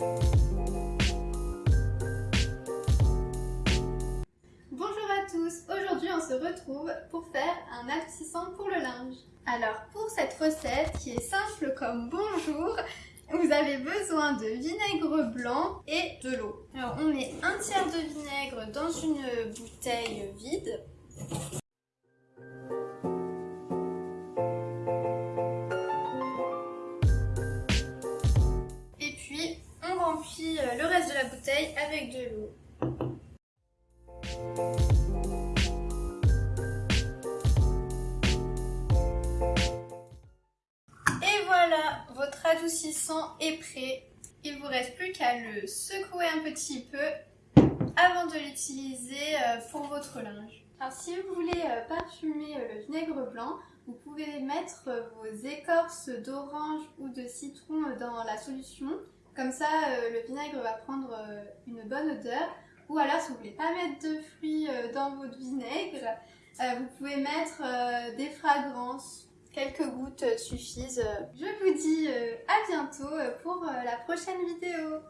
Bonjour à tous, aujourd'hui on se retrouve pour faire un adoucissant pour le linge. Alors pour cette recette qui est simple comme bonjour, vous avez besoin de vinaigre blanc et de l'eau. Alors on met un tiers de vinaigre dans une bouteille vide. Remplit euh, le reste de la bouteille avec de l'eau. Et voilà, votre adoucissant est prêt. Il vous reste plus qu'à le secouer un petit peu avant de l'utiliser euh, pour votre linge. Alors si vous voulez euh, parfumer le vinaigre blanc, vous pouvez mettre vos écorces d'orange ou de citron dans la solution. Comme ça, le vinaigre va prendre une bonne odeur. Ou alors, si vous voulez pas mettre de fruits dans votre vinaigre, vous pouvez mettre des fragrances quelques gouttes suffisent. Je vous dis à bientôt pour la prochaine vidéo.